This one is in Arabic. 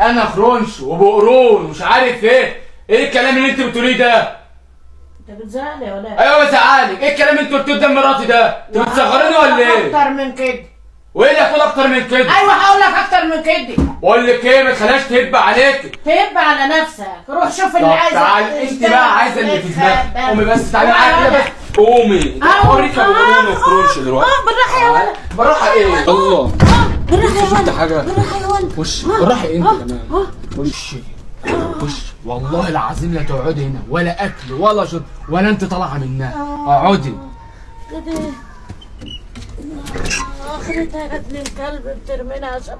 أنا خرونش وبقرون ومش عارف إيه. إيه الكلام اللي أنت بتقوليه ده؟ أنت بتزعلي ولا إيه؟ أيوه بزعلك. إيه الكلام اللي أنت قلتيه قدام مراتي ده؟ أنت بتصغرني ولا إيه؟ أكتر من كده. وإيه اللي هتقول أكتر من كده؟ أيوه هقول لك أكتر من كده. بقول لك إيه ما تخليهاش تهب عليك. تهب على نفسك. روح شوف اللي طب عايز تعالي أنت بقى عايزة اللي في دماغك. قومي بس تعالي معايا كده بس. قومي. أوريك أبو قرون وخرونش دلوقتي. آه بالراحة يا ولد. بالراحة إيه؟ الله. بالراحة يا ولد حاجة؟ بالراحة يا ولد. وش؟ بالراحة أنت كمان. وش؟ وش؟ والله العظيم لا تقعدي هنا ولا أكل ولا شرب ولا أنت طالعة منها. أقعدي. كده اخرتها جت من كلب بترمينا عشان